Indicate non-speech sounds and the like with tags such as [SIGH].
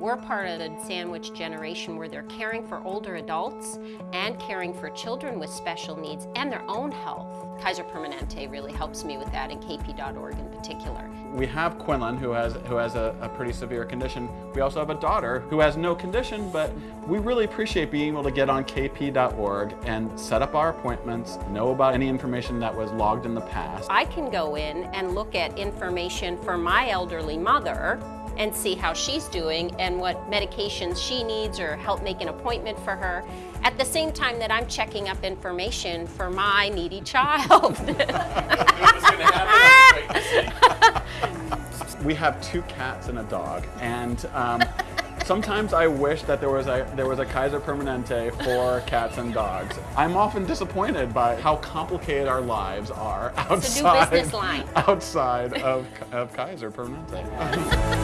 We're part of the sandwich generation where they're caring for older adults and caring for children with special needs and their own health. Kaiser Permanente really helps me with that and KP.org in particular. We have Quinlan who has, who has a, a pretty severe condition. We also have a daughter who has no condition, but we really appreciate being able to get on KP.org and set up our appointments, know about any information that was logged in the past. I can go in and look at information for my elderly mother and see how she's doing and what medications she needs or help make an appointment for her at the same time that I'm checking up information for my needy [LAUGHS] child. [LAUGHS] we have two cats and a dog and um, Sometimes I wish that there was a there was a Kaiser Permanente for cats and dogs. I'm often disappointed by how complicated our lives are outside [LAUGHS] outside of, of Kaiser Permanente.